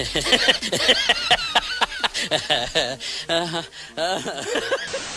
uh-huh. Uh-huh.